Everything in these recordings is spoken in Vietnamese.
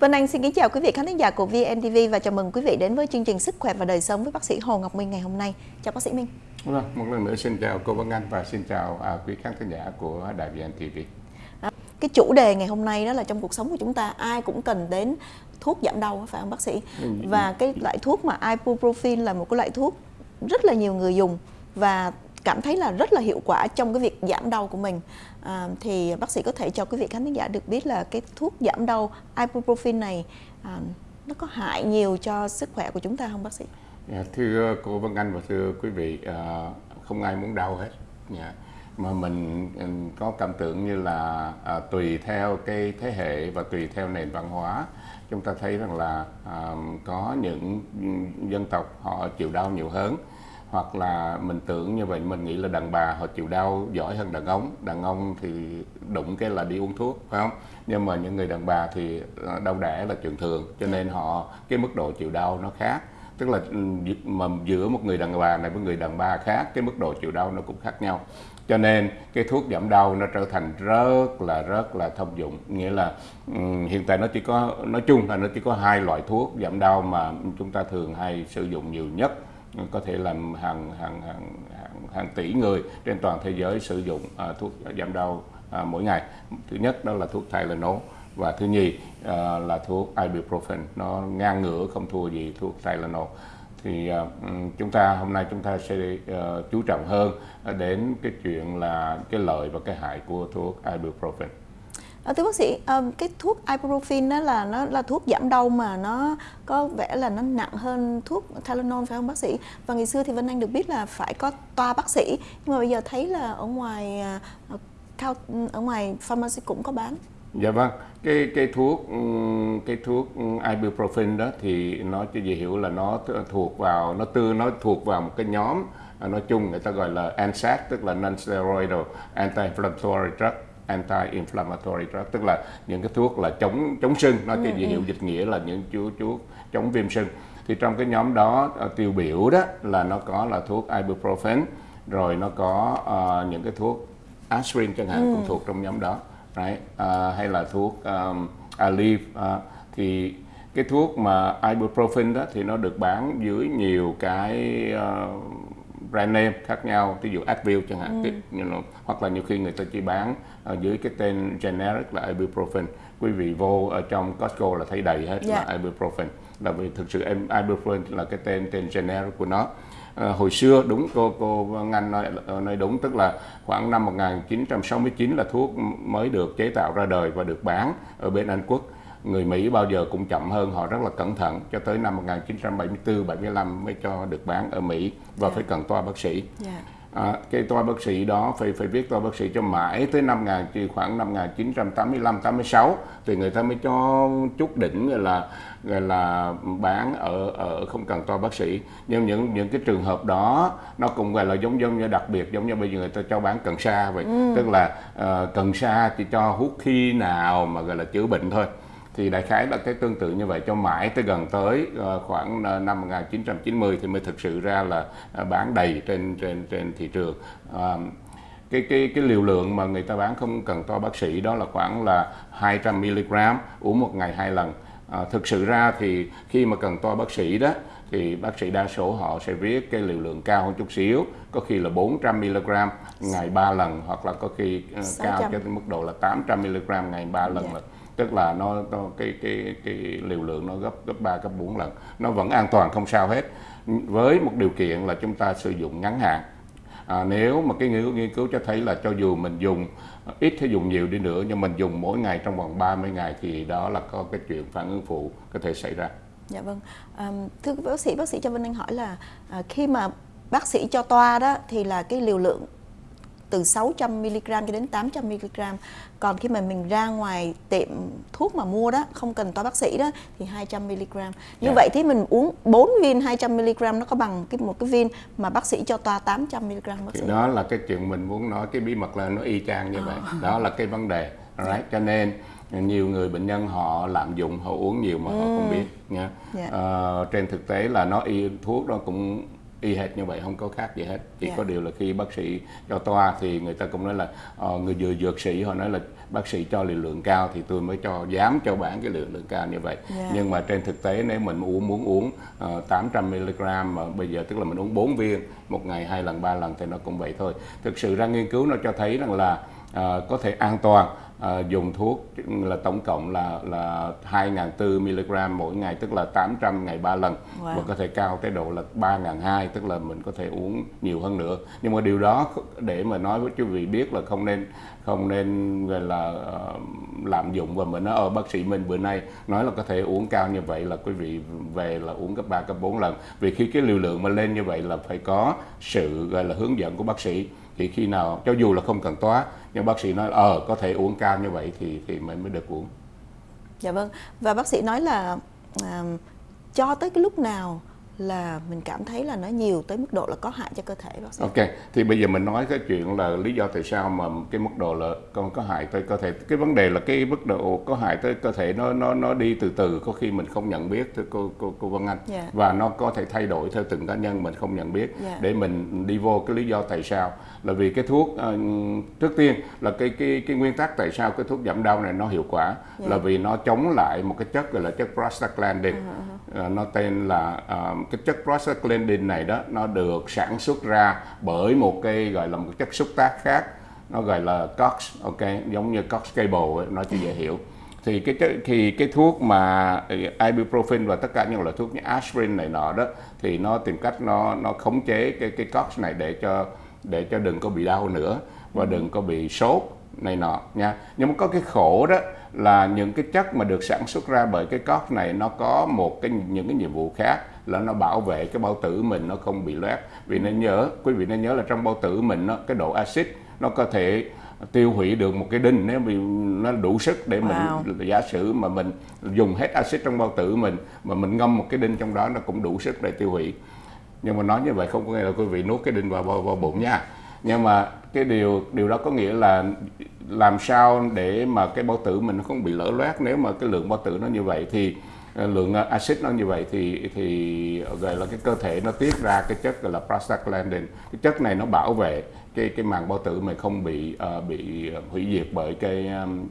Vân Anh xin kính chào quý vị khán thính giả của VNTV và chào mừng quý vị đến với chương trình Sức khỏe và đời sống với bác sĩ Hồ Ngọc Minh ngày hôm nay. Chào bác sĩ Minh. Vâng, một lần nữa xin chào cô Vân Anh và xin chào à, quý khán thính giả của đài VNTV. Đó. Cái chủ đề ngày hôm nay đó là trong cuộc sống của chúng ta ai cũng cần đến thuốc giảm đau phải không bác sĩ? Ừ. Và cái loại thuốc mà ibuprofen là một cái loại thuốc rất là nhiều người dùng và cảm thấy là rất là hiệu quả trong cái việc giảm đau của mình à, thì bác sĩ có thể cho quý vị khán giả được biết là cái thuốc giảm đau ibuprofen này à, nó có hại nhiều cho sức khỏe của chúng ta không bác sĩ? Yeah, thưa cô Vân Anh và thưa quý vị, à, không ai muốn đau hết. Yeah mà mình có cảm tưởng như là à, tùy theo cái thế hệ và tùy theo nền văn hóa chúng ta thấy rằng là à, có những dân tộc họ chịu đau nhiều hơn hoặc là mình tưởng như vậy mình nghĩ là đàn bà họ chịu đau giỏi hơn đàn ông. Đàn ông thì đụng cái là đi uống thuốc phải không? Nhưng mà những người đàn bà thì à, đau đẻ là chuyện thường cho nên họ cái mức độ chịu đau nó khác. Tức là ừ, mà giữa một người đàn bà này với người đàn bà khác cái mức độ chịu đau nó cũng khác nhau. Cho nên cái thuốc giảm đau nó trở thành rất là rất là thông dụng. Nghĩa là um, hiện tại nó chỉ có nói chung là nó chỉ có hai loại thuốc giảm đau mà chúng ta thường hay sử dụng nhiều nhất có thể làm hàng hàng hàng hàng, hàng tỷ người trên toàn thế giới sử dụng uh, thuốc giảm đau uh, mỗi ngày. Thứ nhất đó là thuốc Tylenol và thứ nhì uh, là thuốc ibuprofen. Nó ngang ngửa không thua gì thuốc Tylenol. Thì uh, chúng ta hôm nay chúng ta sẽ uh, chú trọng hơn đến cái chuyện là cái lợi và cái hại của thuốc ibuprofen. À, thưa bác sĩ, à, cái thuốc ibuprofen đó là nó là thuốc giảm đau mà nó có vẻ là nó nặng hơn thuốc Tylenol phải không bác sĩ? Và ngày xưa thì Vân Anh được biết là phải có toa bác sĩ, nhưng mà bây giờ thấy là ở ngoài uh, ở ngoài pharmacy cũng có bán. Dạ vâng, cái cái thuốc ừ, cái thuốc ibuprofen đó thì nó cho dễ hiểu là nó thuộc vào nó tư nó thuộc vào một cái nhóm à, nói chung người ta gọi là NSAID tức là non-steroidal anti-inflammatory drug anti-inflammatory drug tức là những cái thuốc là chống chống sưng nó cho dễ hiểu dịch nghĩa là những chú chú chống viêm sưng thì trong cái nhóm đó à, tiêu biểu đó là nó có là thuốc ibuprofen rồi nó có uh, những cái thuốc aspirin chẳng hạn ừ. cũng thuộc trong nhóm đó right? uh, hay là thuốc um, Aleve uh, thì cái thuốc mà ibuprofen đó thì nó được bán dưới nhiều cái uh, brand name khác nhau ví dụ Advil chẳng hạn ừ. you know, hoặc là nhiều khi người ta chỉ bán uh, dưới cái tên generic là ibuprofen quý vị vô ở trong Costco là thấy đầy hết yeah. là dạ. ibuprofen là vì thực sự ibuprofen là cái tên tên generic của nó à, hồi xưa đúng cô cô Ngân nói nói đúng tức là khoảng năm 1969 là thuốc mới được chế tạo ra đời và được bán ở bên Anh Quốc người Mỹ bao giờ cũng chậm hơn họ rất là cẩn thận cho tới năm 1974 75 mới cho được bán ở Mỹ và yeah. Dạ. phải cần toa bác sĩ. Yeah. Dạ à, cái toa bác sĩ đó phải phải viết toa bác sĩ cho mãi tới năm ngàn thì khoảng năm 1985 86 thì người ta mới cho chút đỉnh gọi là gọi là bán ở ở không cần toa bác sĩ nhưng những những cái trường hợp đó nó cũng gọi là giống giống như đặc biệt giống như bây giờ người ta cho bán cần sa vậy ừ. tức là uh, cần sa chỉ cho hút khi nào mà gọi là chữa bệnh thôi thì đại khái là cái tương tự như vậy cho mãi tới gần tới uh, khoảng uh, năm 1990 thì mới thực sự ra là uh, bán đầy trên trên trên thị trường. Cái cái cái liều lượng mà người ta bán không cần to bác sĩ đó là khoảng là 200 mg uống một ngày hai lần. À, thực sự ra thì khi mà cần to bác sĩ đó thì bác sĩ đa số họ sẽ viết cái liều lượng cao hơn chút xíu có khi là 400 mg ngày 3 lần hoặc là có khi uh, cao cho đến mức độ là 800 mg ngày 3 lần yeah. là tức là nó, nó cái cái cái liều lượng nó gấp gấp 3 gấp 4 lần nó vẫn an toàn không sao hết với một điều kiện là chúng ta sử dụng ngắn hạn à, nếu mà cái nghiên cứu, nghiên cứu cho thấy là cho dù mình dùng à, ít hay dùng nhiều đi nữa nhưng mình dùng mỗi ngày trong vòng 30 ngày thì đó là có cái chuyện phản ứng phụ có thể xảy ra. Dạ vâng. À, thưa bác sĩ, bác sĩ cho Vinh Anh hỏi là à, khi mà bác sĩ cho toa đó thì là cái liều lượng từ 600 mg cho đến 800 mg. Còn khi mà mình ra ngoài tiệm thuốc mà mua đó, không cần toa bác sĩ đó thì 200 mg. Như yeah. Dạ. vậy thì mình uống 4 viên 200 mg nó có bằng cái một cái viên mà bác sĩ cho toa 800 mg bác sĩ. Đó là cái chuyện mình muốn nói cái bí mật là nó y chang như à. vậy. Đó là cái vấn đề. Right? Cho nên nhiều người bệnh nhân họ lạm dụng họ uống nhiều mà ừ. họ không biết nha. Yeah. Dạ. Uh, trên thực tế là nó y thuốc đó cũng y hệt như vậy không có khác gì hết chỉ Dạ. có điều là khi bác sĩ cho toa thì người ta cũng nói là ờ, người dược dược sĩ họ nói là bác sĩ cho liều lượng cao thì tôi mới cho dám cho bạn cái liều lượng cao như vậy Dạ. nhưng mà trên thực tế nếu mình uống muốn uống ờ, 800 mg mà bây giờ tức là mình uống 4 viên một ngày hai lần ba lần thì nó cũng vậy thôi thực sự ra nghiên cứu nó cho thấy rằng là ờ, có thể an toàn ờ, dùng thuốc là tổng cộng là là 2.400 mg mỗi ngày tức là 800 ngày 3 lần. Wow. và có thể cao tới độ là 3.200 tức là mình có thể uống nhiều hơn nữa. Nhưng mà điều đó để mà nói với quý vị biết là không nên không nên gọi là ờ, lạm dụng. Và mình nói ở bác sĩ mình bữa nay nói là có thể uống cao như vậy là quý vị về là uống cấp 3 cấp 4 lần. Vì khi cái liều lượng mà lên như vậy là phải có sự gọi là hướng dẫn của bác sĩ thì khi nào cho dù là không cần toa nhưng bác sĩ nói ờ có thể uống cao như vậy thì thì mình mới được uống Dạ vâng. Và bác sĩ nói là à, cho tới cái lúc nào là mình cảm thấy là nó nhiều tới mức độ là có hại cho cơ thể bác sĩ. Ok, thì bây giờ mình nói cái chuyện là lý do tại sao mà cái mức độ là con có hại tới cơ thể. Cái vấn đề là cái mức độ có hại tới cơ thể nó nó nó đi từ từ, có khi mình không nhận biết thưa cô cô cô Vân Anh. Dạ. Và nó có thể thay đổi theo từng cá nhân mình không nhận biết. Dạ. Để mình đi vô cái lý do tại sao là vì cái thuốc ờ, trước tiên là cái cái cái nguyên tắc tại sao cái thuốc giảm đau này nó hiệu quả Dạ. là vì nó chống lại một cái chất gọi là chất prostaglandin. Ờ, nó tên là ờ, cái chất prostaglandin này đó nó được sản xuất ra bởi một cái gọi là một chất xúc tác khác nó gọi là COX ok giống như COX cable ấy, nói cho dễ hiểu thì cái thì cái thuốc mà ibuprofen và tất cả những loại thuốc như aspirin này nọ đó thì nó tìm cách nó nó khống chế cái cái COX này để cho để cho đừng có bị đau nữa và đừng có bị sốt này nọ nha. Nhưng mà có cái khổ đó là những cái chất mà được sản xuất ra bởi cái COX này nó có một cái những cái nhiệm vụ khác là nó bảo vệ cái bao tử mình nó không bị loét. Vì nên nhớ quý vị nên nhớ là trong bao tử mình nó cái độ axit nó có thể tiêu hủy được một cái đinh nếu nó đủ sức để Wow. mình giả sử mà mình dùng hết axit trong bao tử mình mà mình ngâm một cái đinh trong đó nó cũng đủ sức để tiêu hủy nhưng mà nói như vậy không có nghĩa là quý vị nuốt cái đinh vào vào, vào bụng nha. Nhưng mà cái điều điều đó có nghĩa là làm sao để mà cái bao tử mình nó không bị lở loét. Nếu mà cái lượng bao tử nó như vậy thì ờ, lượng ờ, axit nó như vậy thì thì ờ, gọi là cái cơ thể nó tiết ra cái chất gọi là prostaglandin. Cái chất này nó bảo vệ cái cái màng bao tử mình không bị uh, bị hủy diệt bởi cái um,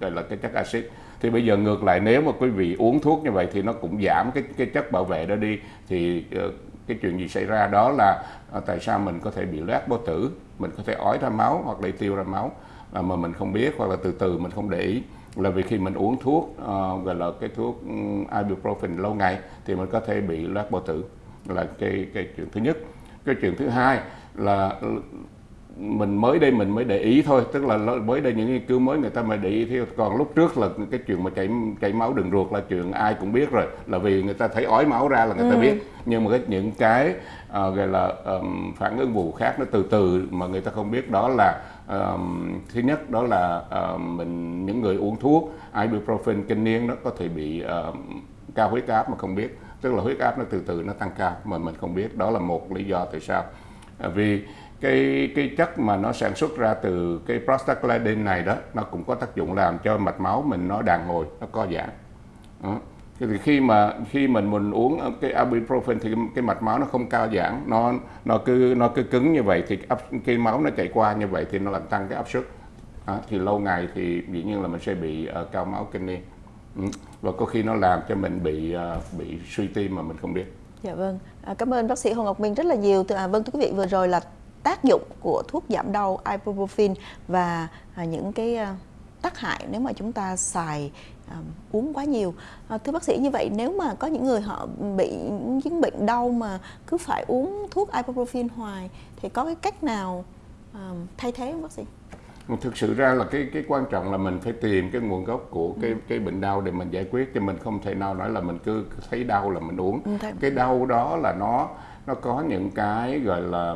gọi là cái chất axit. Thì bây giờ ngược lại nếu mà quý vị uống thuốc như vậy thì nó cũng giảm cái cái chất bảo vệ đó đi. Thì uh, cái chuyện gì xảy ra đó là à, tại sao mình có thể bị loét bao tử mình có thể ói ra máu hoặc là tiêu ra máu à, mà mình không biết hoặc là từ từ mình không để ý. Là vì khi mình uống thuốc uh, gọi là cái thuốc ibuprofen lâu ngày thì mình có thể bị loét bao tử. Là cái cái chuyện thứ nhất. Cái chuyện thứ hai là mình mới đây mình mới để ý thôi tức là mới đây những nghiên cứu mới người ta mới để ý. Thì còn lúc trước là cái chuyện mà chảy chảy máu đường ruột là chuyện ai cũng biết rồi là vì người ta thấy ói máu ra là người ta biết. Nhưng mà cái những cái ờ, gọi là ờm, phản ứng vụ khác nó từ từ mà người ta không biết. Đó là ờm, thứ nhất đó là ờm, mình những người uống thuốc ibuprofen kinh niên nó có thể bị ờm, cao huyết áp mà không biết. Tức là huyết áp nó từ từ nó tăng cao mà mình không biết. Đó là một lý do tại sao. Vì cái cái chất mà nó sản xuất ra từ cái prostaglandin này đó nó cũng có tác dụng làm cho mạch máu mình nó đàn hồi nó co giãn ừ. Thì khi mà khi mình mình uống cái ibuprofen thì cái, cái mạch máu nó không cao giãn nó nó cứ nó cứ cứng như vậy thì áp, cái máu nó chạy qua như vậy thì nó làm tăng cái áp suất à, thì lâu ngày thì dĩ nhiên là mình sẽ bị uh, cao máu kinh niên Ừ. và có khi nó làm cho mình bị ờ, bị suy tim mà mình không biết Dạ vâng. À, cảm ơn bác sĩ Hồ Ngọc Minh rất là nhiều. À, vâng thưa quý vị vừa rồi là tác dụng của thuốc giảm đau ibuprofen và à, những cái à, tác hại nếu mà chúng ta xài à, uống quá nhiều. À, thưa bác sĩ như vậy nếu mà có những người họ bị những bệnh đau mà cứ phải uống thuốc ibuprofen hoài thì có cái cách nào à, thay thế không bác sĩ? thực sự ra là cái cái quan trọng là mình phải tìm cái nguồn gốc của cái cái bệnh đau để mình giải quyết chứ mình không thể nào nói là mình cứ thấy đau là mình uống Ừ, cái đau đó là nó nó có những cái gọi là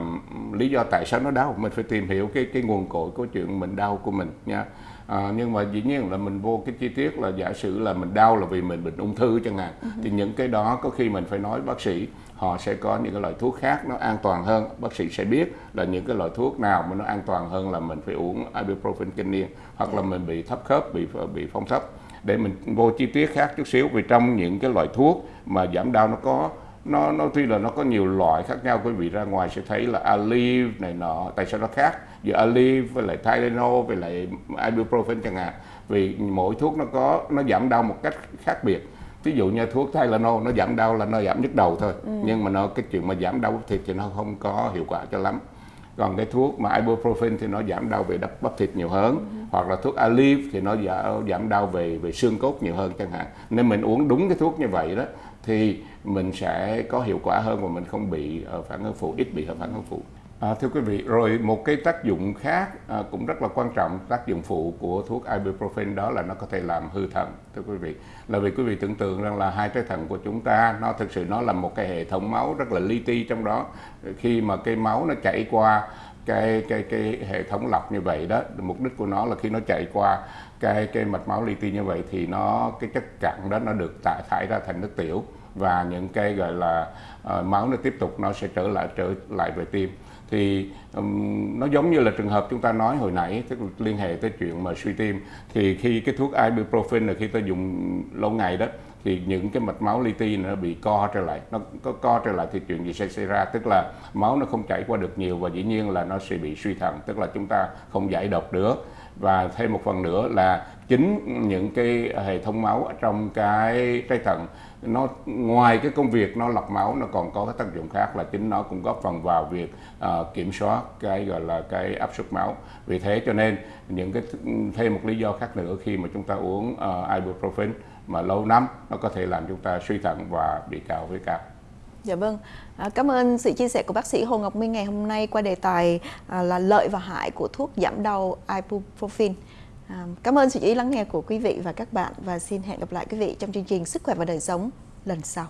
lý do tại sao nó đau. Mình phải tìm hiểu cái cái nguồn cội của chuyện mình đau của mình nha. À, nhưng mà dĩ nhiên là mình vô cái chi tiết là giả sử là mình đau là vì mình bệnh ung thư chẳng hạn thì những cái đó có khi mình phải nói bác sĩ họ sẽ có những cái loại thuốc khác nó an toàn hơn. Bác sĩ sẽ biết là những cái loại thuốc nào mà nó an toàn hơn là mình phải uống ibuprofen kinh niên hoặc là mình bị thấp khớp bị bị phong thấp để mình vô chi tiết khác chút xíu vì trong những cái loại thuốc mà giảm đau nó có nó nó tuy là nó có nhiều loại khác nhau quý vị ra ngoài sẽ thấy là Aleve này nọ tại sao nó khác giữa Aleve với lại Tylenol với lại ibuprofen chẳng hạn vì mỗi thuốc nó có nó giảm đau một cách khác biệt ví dụ như thuốc Tylenol nó giảm đau là nó giảm nhức đầu thôi ừ. nhưng mà nó cái chuyện mà giảm đau thịt thì nó không có hiệu quả cho lắm còn cái thuốc mà ibuprofen thì nó giảm đau về đắp bắp thịt nhiều hơn ừ. hoặc là thuốc Aleve thì nó giảm giảm đau về về xương cốt nhiều hơn chẳng hạn nên mình uống đúng cái thuốc như vậy đó thì mình sẽ có hiệu quả hơn và mình không bị ờ, phản ứng phụ ít bị phản ứng phụ À, thưa quý vị, rồi một cái tác dụng khác à, cũng rất là quan trọng, tác dụng phụ của thuốc ibuprofen đó là nó có thể làm hư thận, thưa quý vị. Là vì quý vị tưởng tượng rằng là hai trái thận của chúng ta nó thực sự nó là một cái hệ thống máu rất là li ti trong đó. Khi mà cái máu nó chảy qua cái cái cái hệ thống lọc như vậy đó, mục đích của nó là khi nó chạy qua cái cái mạch máu li ti như vậy thì nó cái chất cặn đó nó được thải thải ra thành nước tiểu và những cái gọi là uh, máu nó tiếp tục nó sẽ trở lại trở lại về tim. Thì um, nó giống như là trường hợp chúng ta nói hồi nãy tức là liên hệ tới chuyện mà suy tim. Thì khi cái thuốc ibuprofen là khi ta dùng lâu ngày đó thì những cái mạch máu li ti nó bị co trở lại. Nó có co trở lại thì chuyện gì sẽ xảy ra? Tức là máu nó không chảy qua được nhiều và dĩ nhiên là nó sẽ bị suy thận. Tức là chúng ta không giải độc được và thêm một phần nữa là chính những cái hệ thống máu ở trong cái trái thận nó ngoài cái công việc nó lọc máu nó còn có cái tác dụng khác là chính nó cũng góp phần vào việc uh, kiểm soát cái gọi là cái áp suất máu. Vì thế cho nên những cái thêm một lý do khác nữa khi mà chúng ta uống uh, ibuprofen mà lâu năm nó có thể làm chúng ta suy thận và bị cao huyết áp. Dạ vâng, à, cảm ơn sự chia sẻ của bác sĩ Hồ Ngọc Minh ngày hôm nay qua đề tài à, là lợi và hại của thuốc giảm đau ibuprofen. À, cảm ơn sự chú ý lắng nghe của quý vị và các bạn và xin hẹn gặp lại quý vị trong chương trình Sức khỏe và đời sống lần sau.